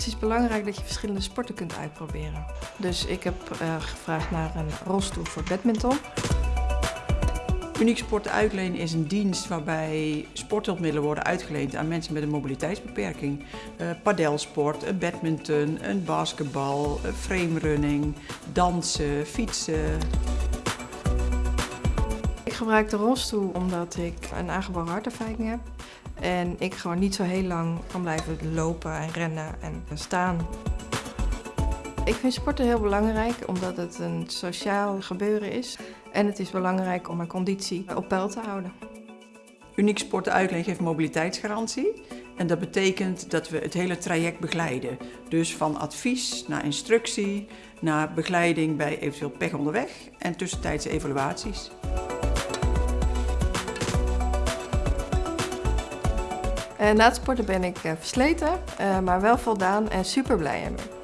Het is belangrijk dat je verschillende sporten kunt uitproberen. Dus ik heb uh, gevraagd naar een rolstoel voor badminton. Uniek Sport Uitleen is een dienst waarbij sporthulpmiddelen worden uitgeleend aan mensen met een mobiliteitsbeperking. Uh, padelsport, badminton, een basketbal, framerunning, dansen, fietsen. Ik gebruik de rolstoel omdat ik een aangeboren hartafwijking heb. En ik gewoon niet zo heel lang kan blijven lopen en rennen en staan. Ik vind sporten heel belangrijk omdat het een sociaal gebeuren is. En het is belangrijk om mijn conditie op peil te houden. Uniek Sporten geeft mobiliteitsgarantie. En dat betekent dat we het hele traject begeleiden. Dus van advies naar instructie, naar begeleiding bij eventueel pech onderweg en tussentijdse evaluaties. Na het sporten ben ik versleten, maar wel voldaan en super blij ermee.